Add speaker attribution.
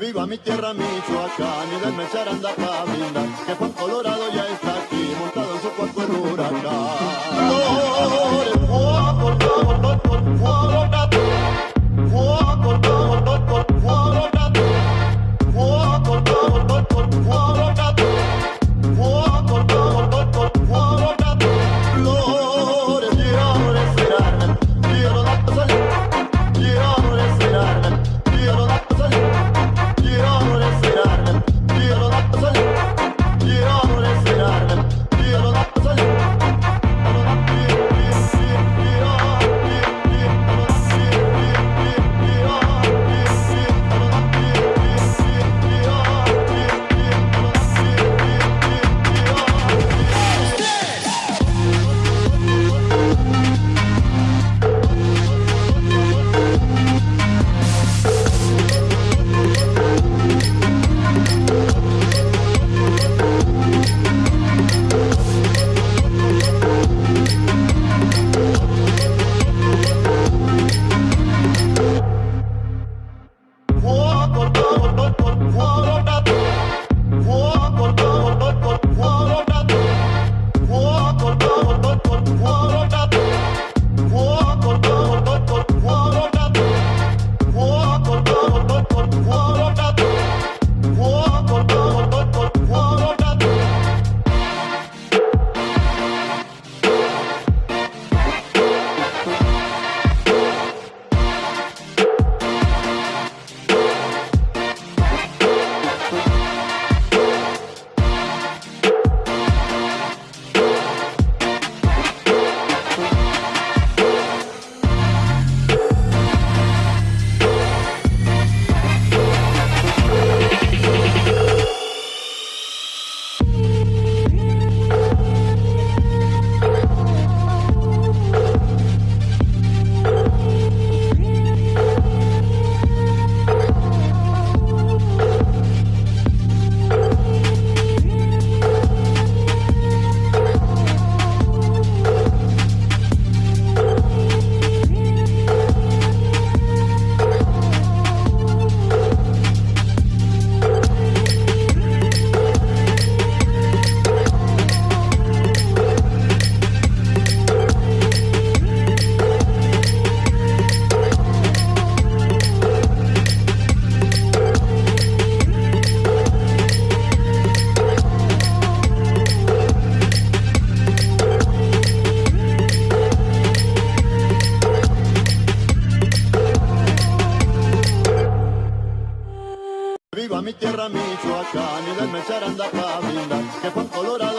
Speaker 1: Viva mi tierra Michoacán y del mechar anda pa' brindar, que por Colorado ya está aquí, montado en su cuerpo en huracán. What? viva mi tierra Michoacán y las mecheras anda pa' brindar, que Juan Colorado